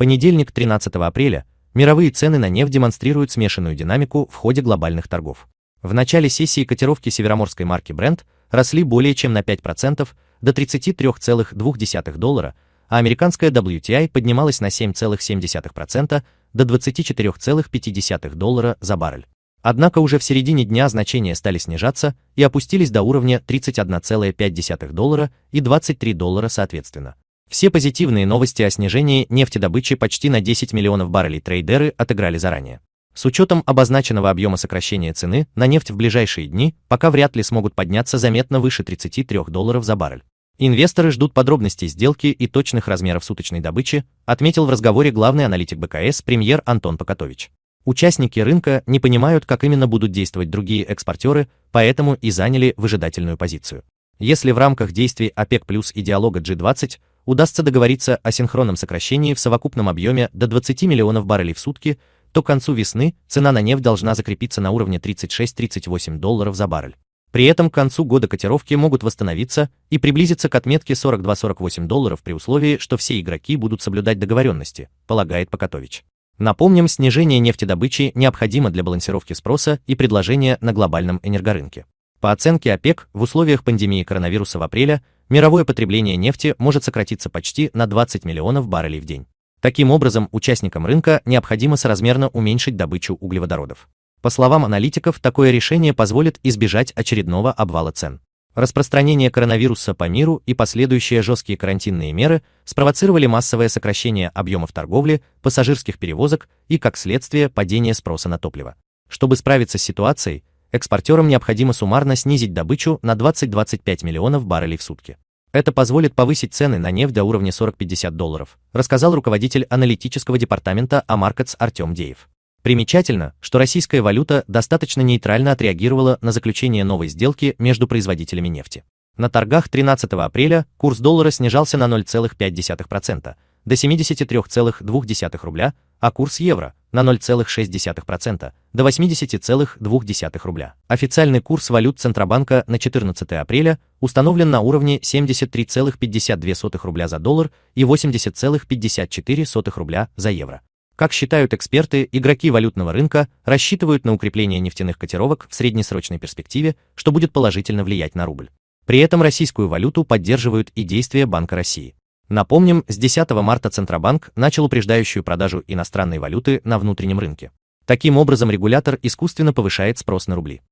понедельник, 13 апреля, мировые цены на нефть демонстрируют смешанную динамику в ходе глобальных торгов. В начале сессии котировки североморской марки Brent росли более чем на 5% до 33,2 доллара, а американская WTI поднималась на 7,7% до 24,5 доллара за баррель. Однако уже в середине дня значения стали снижаться и опустились до уровня 31,5 доллара и 23 доллара соответственно. Все позитивные новости о снижении нефтедобычи почти на 10 миллионов баррелей трейдеры отыграли заранее. С учетом обозначенного объема сокращения цены на нефть в ближайшие дни, пока вряд ли смогут подняться заметно выше 33 долларов за баррель. Инвесторы ждут подробностей сделки и точных размеров суточной добычи, отметил в разговоре главный аналитик БКС премьер Антон Покатович. Участники рынка не понимают, как именно будут действовать другие экспортеры, поэтому и заняли выжидательную позицию. Если в рамках действий ОПЕК плюс и диалога G20 удастся договориться о синхронном сокращении в совокупном объеме до 20 миллионов баррелей в сутки, то к концу весны цена на нефть должна закрепиться на уровне 36-38 долларов за баррель. При этом к концу года котировки могут восстановиться и приблизиться к отметке 42-48 долларов при условии, что все игроки будут соблюдать договоренности, полагает Покатович. Напомним, снижение нефтедобычи необходимо для балансировки спроса и предложения на глобальном энергорынке. По оценке ОПЕК, в условиях пандемии коронавируса в апреле мировое потребление нефти может сократиться почти на 20 миллионов баррелей в день. Таким образом, участникам рынка необходимо соразмерно уменьшить добычу углеводородов. По словам аналитиков, такое решение позволит избежать очередного обвала цен. Распространение коронавируса по миру и последующие жесткие карантинные меры спровоцировали массовое сокращение объемов торговли, пассажирских перевозок и, как следствие, падение спроса на топливо. Чтобы справиться с ситуацией, экспортерам необходимо суммарно снизить добычу на 20-25 миллионов баррелей в сутки. Это позволит повысить цены на нефть до уровня 40-50 долларов, рассказал руководитель аналитического департамента AMarkets Артем Деев. Примечательно, что российская валюта достаточно нейтрально отреагировала на заключение новой сделки между производителями нефти. На торгах 13 апреля курс доллара снижался на 0,5% до 73,2 рубля, а курс евро на 0,6% до 80,2 рубля. Официальный курс валют Центробанка на 14 апреля установлен на уровне 73,52 рубля за доллар и 80,54 рубля за евро. Как считают эксперты, игроки валютного рынка рассчитывают на укрепление нефтяных котировок в среднесрочной перспективе, что будет положительно влиять на рубль. При этом российскую валюту поддерживают и действия Банка России. Напомним, с 10 марта Центробанк начал упреждающую продажу иностранной валюты на внутреннем рынке. Таким образом, регулятор искусственно повышает спрос на рубли.